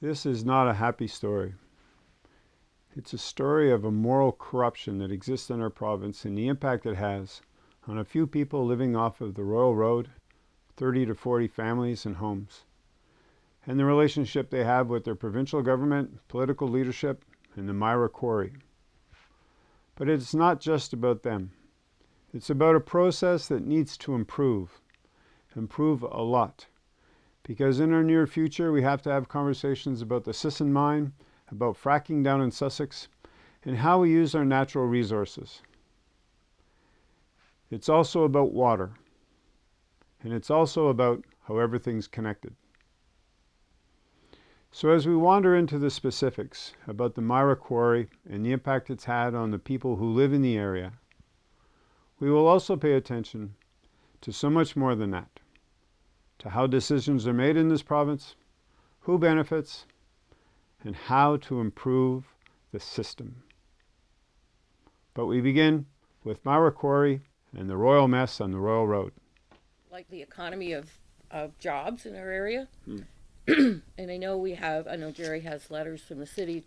This is not a happy story. It's a story of a moral corruption that exists in our province and the impact it has on a few people living off of the Royal Road, 30 to 40 families and homes, and the relationship they have with their provincial government, political leadership, and the Myra Quarry. But it's not just about them. It's about a process that needs to improve, improve a lot. Because in our near future, we have to have conversations about the Sisson mine, about fracking down in Sussex, and how we use our natural resources. It's also about water. And it's also about how everything's connected. So as we wander into the specifics about the Myra Quarry and the impact it's had on the people who live in the area, we will also pay attention to so much more than that to how decisions are made in this province, who benefits, and how to improve the system. But we begin with Myra Quarry and the royal mess on the Royal Road. Like the economy of, of jobs in our area. Hmm. and I know we have, I know Jerry has letters from the city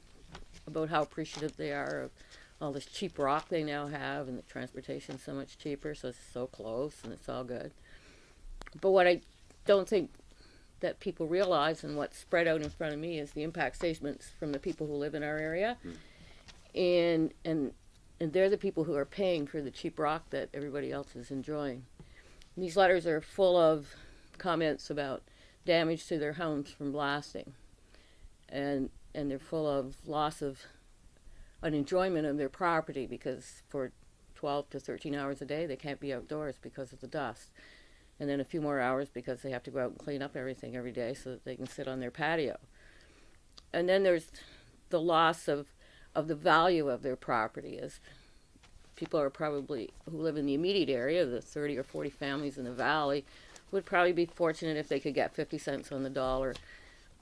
about how appreciative they are of all this cheap rock they now have and the transportation's so much cheaper, so it's so close and it's all good. But what I don't think that people realize and what's spread out in front of me is the impact statements from the people who live in our area. And and and they're the people who are paying for the cheap rock that everybody else is enjoying. And these letters are full of comments about damage to their homes from blasting. And and they're full of loss of an enjoyment of their property because for 12 to 13 hours a day they can't be outdoors because of the dust and then a few more hours because they have to go out and clean up everything every day so that they can sit on their patio. And then there's the loss of, of the value of their property as people are probably who live in the immediate area, the 30 or 40 families in the valley, would probably be fortunate if they could get 50 cents on the dollar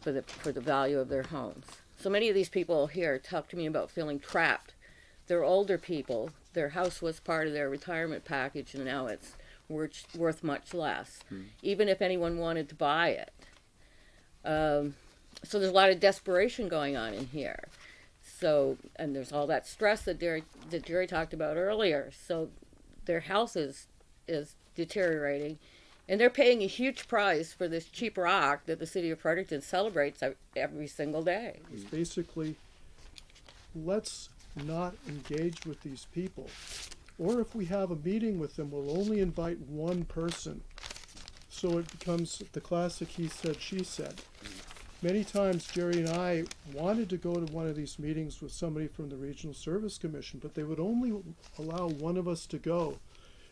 for the for the value of their homes. So many of these people here talk to me about feeling trapped. They're older people. Their house was part of their retirement package, and now it's worth, worth much less, even if anyone wanted to buy it. Um, so there's a lot of desperation going on in here. So, and there's all that stress that Jerry, that Jerry talked about earlier. So their health is, is deteriorating. And they're paying a huge price for this cheap rock that the city of Fredericton celebrates every single day. It's basically, let's not engage with these people. Or if we have a meeting with them, we'll only invite one person. So it becomes the classic he said, she said. Many times Jerry and I wanted to go to one of these meetings with somebody from the Regional Service Commission, but they would only allow one of us to go.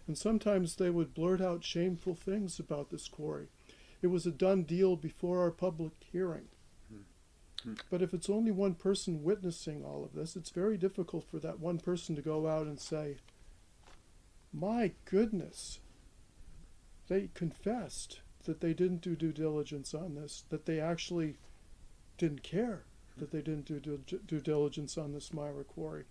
And sometimes they would blurt out shameful things about this quarry. It was a done deal before our public hearing. But if it's only one person witnessing all of this, it's very difficult for that one person to go out and say, my goodness, they confessed that they didn't do due diligence on this, that they actually didn't care that they didn't do due, diligence on this Myra quarry.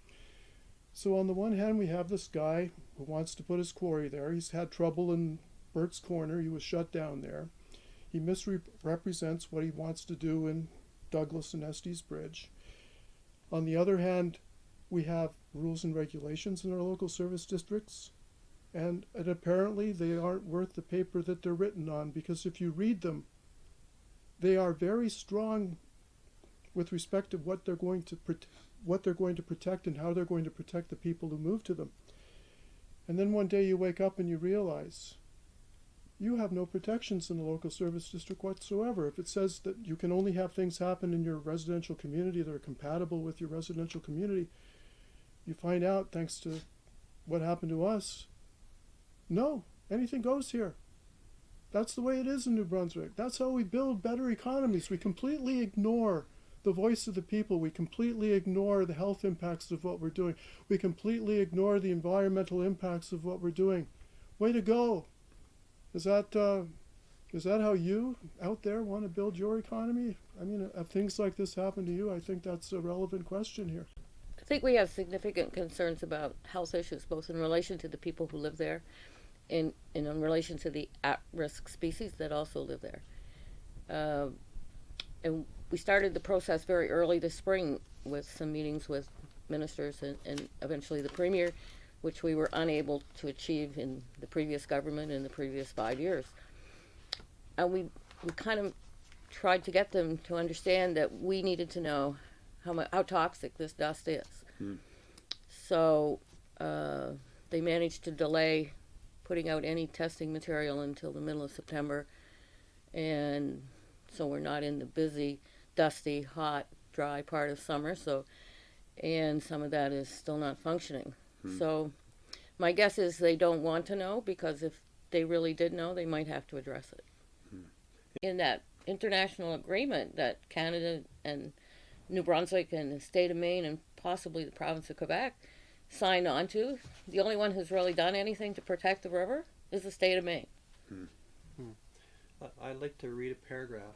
So on the one hand, we have this guy who wants to put his quarry there. He's had trouble in Burtts Corner. He was shut down there. He misrepresents what he wants to do in Douglas and Estey's Bridge. On the other hand, we have rules and regulations in our local service districts and, and apparently they aren't worth the paper that they're written on because if you read them, they are very strong with respect to what they're going to what they're going to protect and how they're going to protect the people who move to them. And then one day you wake up and you realize you have no protections in the local service district whatsoever. If it says that you can only have things happen in your residential community that are compatible with your residential community, you find out thanks to what happened to us no, anything goes here. That's the way it is in New Brunswick. That's how we build better economies. We completely ignore the voice of the people. We completely ignore the health impacts of what we're doing. We completely ignore the environmental impacts of what we're doing. Way to go. Is that uh, is that how you out there want to build your economy? I mean, if things like this happen to you, I think that's a relevant question here. I think we have significant concerns about health issues, both in relation to the people who live there and, and in relation to the at risk species that also live there. Uh, and we started the process very early this spring with some meetings with ministers and, and eventually the premier, which we were unable to achieve in the previous government in the previous five years. And we, we kind of tried to get them to understand that we needed to know how how toxic this dust is. So uh, they managed to delay putting out any testing material until the middle of September, and so we're not in the busy, dusty, hot, dry part of summer. So, and some of that is still not functioning. Hmm. So, my guess is they don't want to know because if they really did know, they might have to address it. Hmm. In that international agreement that Canada and New Brunswick and the state of Maine and possibly the province of Quebec signed on to, the only one who's really done anything to protect the river is the state of Maine. I- I'd like to read a paragraph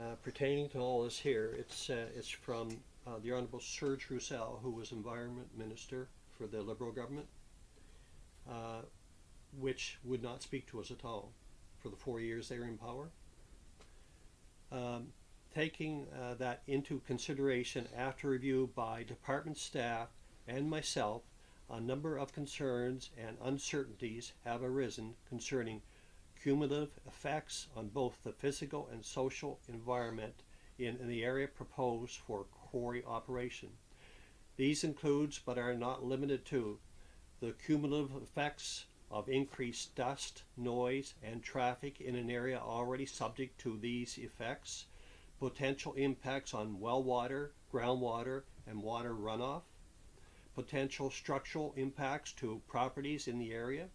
uh, pertaining to all this here. It's uh, it's from uh, the Honorable Serge Rousselle, who was Environment Minister for the Liberal government, uh, which would not speak to us at all for the four years they were in power. Um, taking uh, that into consideration after review by department staff and myself, a number of concerns and uncertainties have arisen concerning cumulative effects on both the physical and social environment in, in the area proposed for quarry operation. These includes, but are not limited to, the cumulative effects of increased dust, noise, and traffic in an area already subject to these effects, potential impacts on well water, groundwater, and water runoff, potential structural impacts to properties in the area,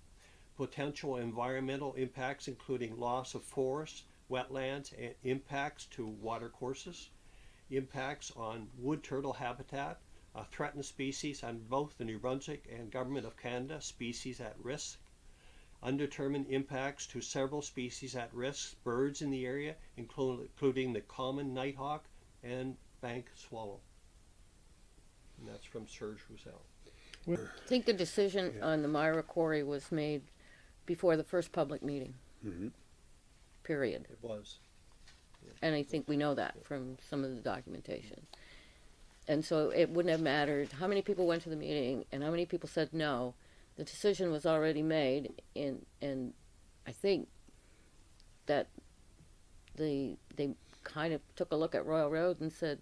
potential environmental impacts including loss of forests, wetlands, and impacts to water courses, impacts on wood turtle habitat, a threatened species on both the New Brunswick and Government of Canada species at risk, undetermined impacts to several species at risk, birds in the area, including the common nighthawk and bank swallow. And that's from Serge Rousselle. I think the decision on the Myra Quarry was made before the first public meeting. Mhm. Period. It was. And I think we know that from some of the documentation. And so it wouldn't have mattered how many people went to the meeting and how many people said no. The decision was already made, and and I think that the they kind of took a look at Royal Road and said,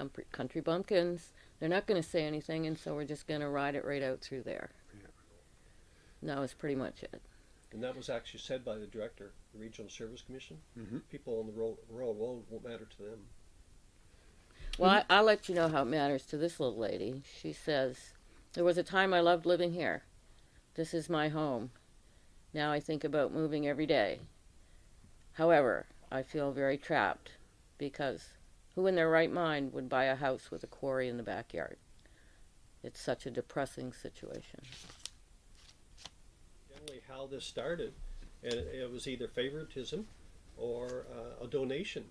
"Country, country bumpkins, they're not going to say anything, and so we're just going to ride it right out through there." And that was pretty much it. And that was actually said by the director, the Regional Service Commission. Mhm. People on the road, rural road won't matter to them. Well, I, I'll let you know how it matters to this little lady. She says, There was a time I loved living here. This is my home. Now I think about moving every day. However, I feel very trapped because who in their right mind would buy a house with a quarry in the backyard? It's such a depressing situation. Generally, how this started, and it, was either favoritism or uh, a donation,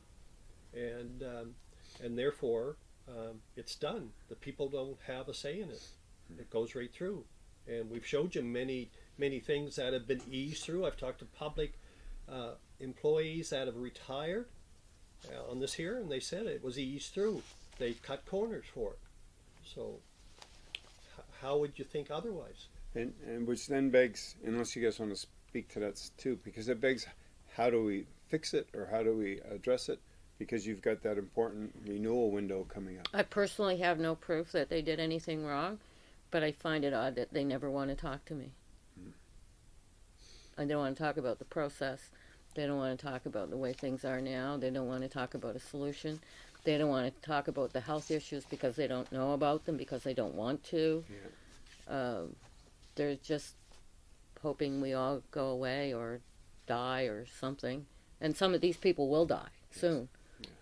and um, and therefore um, it's done. The people don't have a say in it. It goes right through, and we've showed you many many things that have been eased through. I've talked to public uh, employees that have retired uh, on this here, and they said it was eased through. They cut corners for it. So, h- how would you think otherwise? And, and which then begs, unless you guys want to speak to that too, because it begs, how do we fix it or how do we address it? Because you've got that important renewal window coming up. I personally have no proof that they did anything wrong, but I find it odd that they never want to talk to me. I don't want to talk about the process. They don't want to talk about the way things are now. They don't want to talk about a solution. They don't want to talk about the health issues because they don't know about them because they don't want to. Um, they're just hoping we all go away or die or something. And some of these people will die soon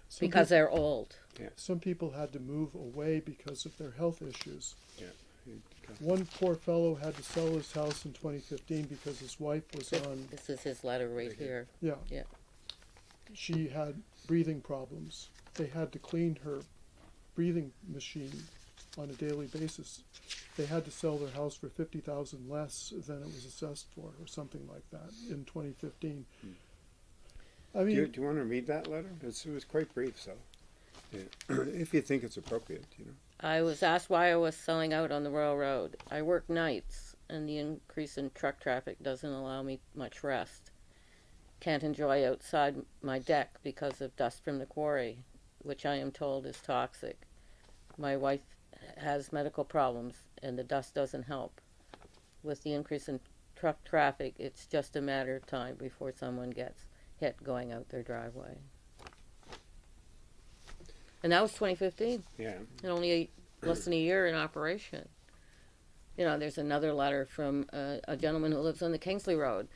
Some because peop- they're old. some people had to move away because of their health issues. Yeah. One poor fellow had to sell his house in 2015 because his wife was on, This is his letter right here. yeah. Yeah. She had breathing problems. They had to clean her breathing machine on a daily basis. They had to sell their house for 50,000 less than it was assessed for or something like that in 2015. I Do you, mean, do you want to read that letter? It's, it was quite brief, so yeah. if you think it's appropriate, you know. I was asked why I was selling out on the railroad. I work nights, and the increase in truck traffic doesn't allow me much rest. Can't enjoy outside my deck because of dust from the quarry, which I am told is toxic. My wife has medical problems, and the dust doesn't help. With the increase in truck traffic, it's just a matter of time before someone gets hit going out their driveway. And that was 2015 Yeah. and only a, less than a year in operation. You know, there's another letter from a, a gentleman who lives on the Kingsley Road,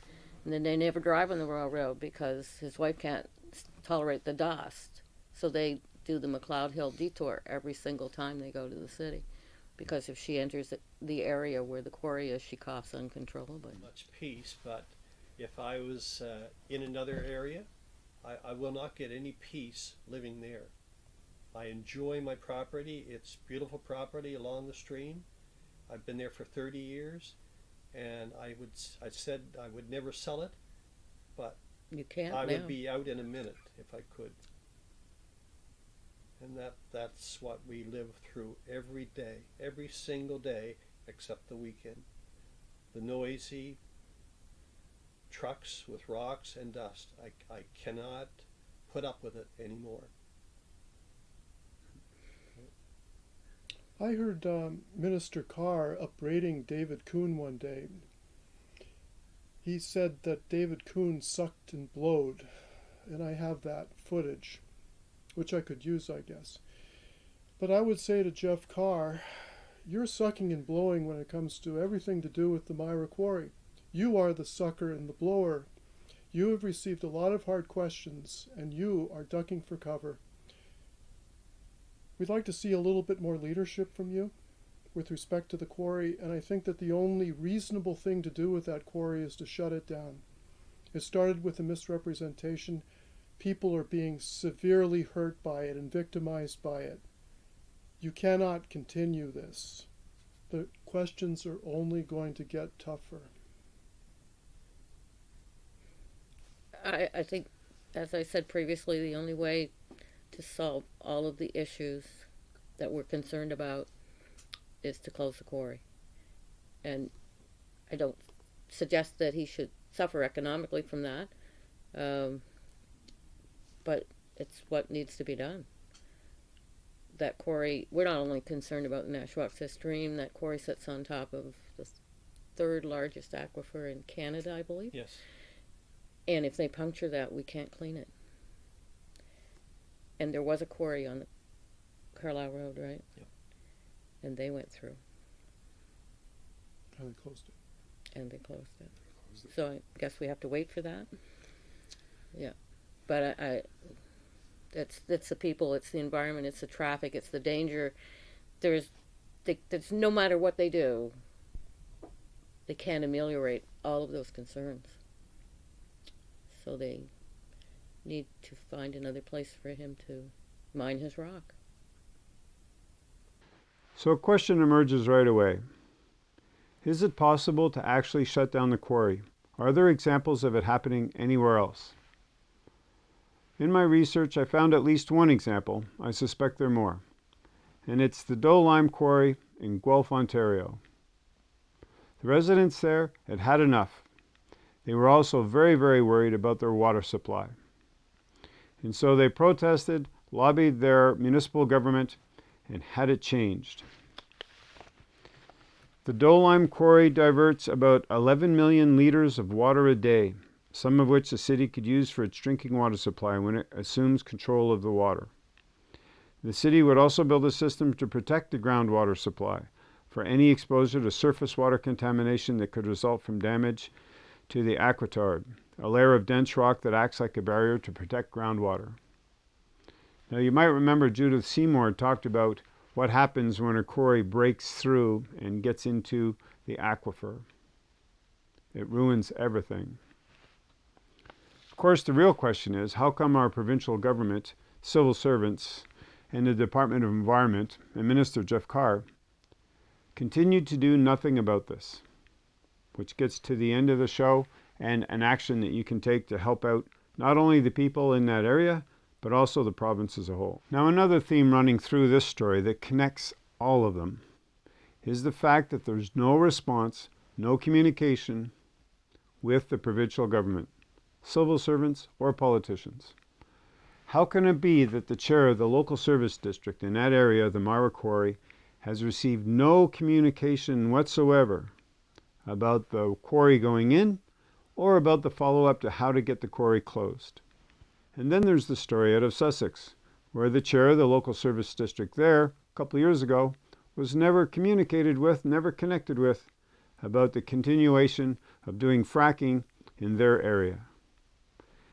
and then they never drive on the Royal Road because his wife can't tolerate the dust. So they do the McLeod Hill detour every single time they go to the city, because if she enters the- the area where the quarry is, she coughs uncontrollably. much peace, but if I was uh, in another area, I, I will not get any peace living there. I enjoy my property. It's beautiful property along the stream. I've been there for 30 years, and I would I said I would never sell it. But you can't I now. would be out in a minute if I could. And that that's what we live through every day, every single day except the weekend. The noisy trucks with rocks and dust. I, I cannot put up with it anymore. I heard um, Minister Carr upbraiding David Coon one day. He said that David Coon sucked and blowed, and I have that footage, which I could use, I guess. But I would say to Jeff Carr, you're sucking and blowing when it comes to everything to do with the Myra Quarry. You are the sucker and the blower. You have received a lot of hard questions, and you are ducking for cover. We'd like to see a little bit more leadership from you with respect to the quarry, and I think that the only reasonable thing to do with that quarry is to shut it down. It started with a misrepresentation. People are being severely hurt by it and victimized by it. You cannot continue this. The questions are only going to get tougher. I, I think, as I said previously, the only way to solve all of the issues that we're concerned about is to close the quarry. And I don't suggest that he should suffer economically from that, um, but it's what needs to be done. That quarry, we're not only concerned about the Nashwaaksis stream, that quarry sits on top of the third largest aquifer in Canada, I believe. Yes. And if they puncture that, we can't clean it. And there was a quarry on the Carlisle Road, right? Yep. And they went through And they closed it. and they closed it. So I guess we have to wait for that. Yeah, but I, I that's that's the people, it's the environment, it's the traffic, it's the danger. There's, they, there's no matter what they do, they can't ameliorate all of those concerns. So they need to find another place for him to mine his rock. So a question emerges right away. Is it possible to actually shut down the quarry? Are there examples of it happening anywhere else? In my research, I found at least one example. I suspect there are more. And it's the Dolime Quarry in Guelph, Ontario. The residents there had had enough. They were also very, very worried about their water supply. And so they protested, lobbied their municipal government, and had it changed. The Dolime Quarry diverts about 11 million liters of water a day, some of which the city could use for its drinking water supply when it assumes control of the water. The city would also build a system to protect the groundwater supply for any exposure to surface water contamination that could result from damage to the aquitard, a layer of dense rock that acts like a barrier to protect groundwater. Now, you might remember Judith Seymour talked about what happens when a quarry breaks through and gets into the aquifer. It ruins everything. Of course, the real question is how come our provincial government, civil servants, and the Department of Environment, and Minister Jeff Carr, continued to do nothing about this? Which gets to the end of the show and an action that you can take to help out not only the people in that area, but also the province as a whole. Now, another theme running through this story that connects all of them is the fact that there's no response, no communication with the provincial government, civil servants, or politicians. How can it be that the chair of the local service district in that area, the Myra Quarry, has received no communication whatsoever about the quarry going in or about the follow up to how to get the quarry closed? And then there's the story out of Sussex, where the chair of the local service district there, a couple of years ago, was never communicated with, never connected with, about the continuation of doing fracking in their area.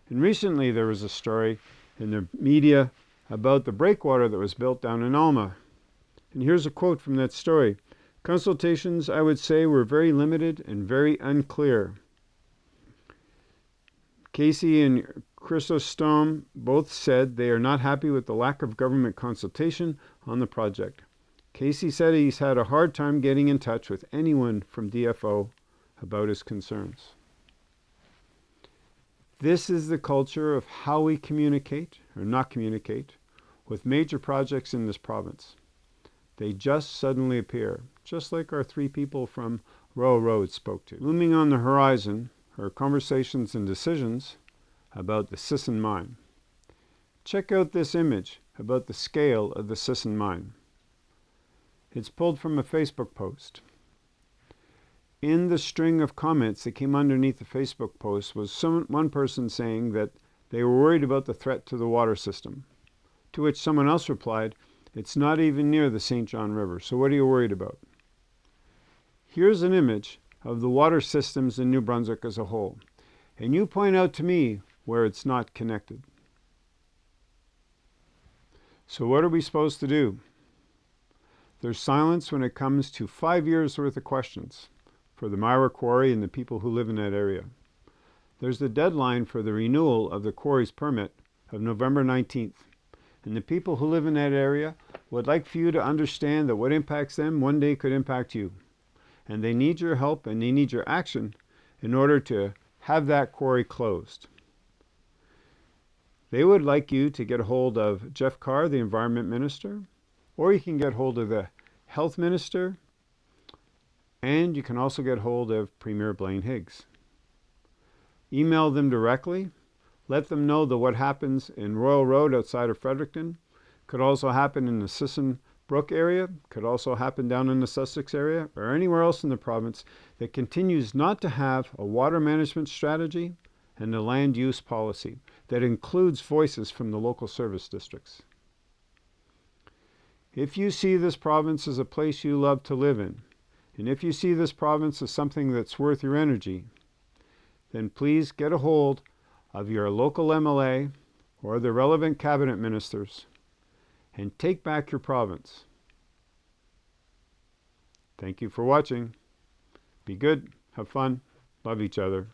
And recently there was a story in the media about the breakwater that was built down in Alma. And here's a quote from that story. Consultations, I would say, were very limited and very unclear. Casey and Chrysostom both said they are not happy with the lack of government consultation on the project. Casey said he's had a hard time getting in touch with anyone from DFO about his concerns. This is the culture of how we communicate, or not communicate, with major projects in this province. They just suddenly appear, just like our three people from Royal Road spoke to. Looming on the horizon are conversations and decisions about the Sisson mine. Check out this image about the scale of the Sisson mine. It's pulled from a Facebook post. In the string of comments that came underneath the Facebook post was some, one person saying that they were worried about the threat to the water system. To which someone else replied, It's not even near the St. John River, so what are you worried about? Here's an image of the water systems in New Brunswick as a whole, and you point out to me where it's not connected. So, what are we supposed to do? There's silence when it comes to five years worth of questions for the Myra Quarry and the people who live in that area. There's the deadline for the renewal of the quarry's permit of November 19th. And the people who live in that area would like for you to understand that what impacts them one day could impact you. And they need your help and they need your action in order to have that quarry closed. They would like you to get a hold of Jeff Carr, the Environment Minister, or you can get hold of the Health Minister, and you can also get hold of Premier Blaine Higgs. Email them directly. Let them know that what happens in Royal Road outside of Fredericton could also happen in the Sisson Brook area, could also happen down in the Sussex area, or anywhere else in the province that continues not to have a water management strategy and a land use policy that includes voices from the local service districts. If you see this province as a place you love to live in, and if you see this province as something that's worth your energy, then please get a hold of your local MLA or the relevant cabinet ministers and take back your province. Thank you for watching. Be good, have fun, love each other.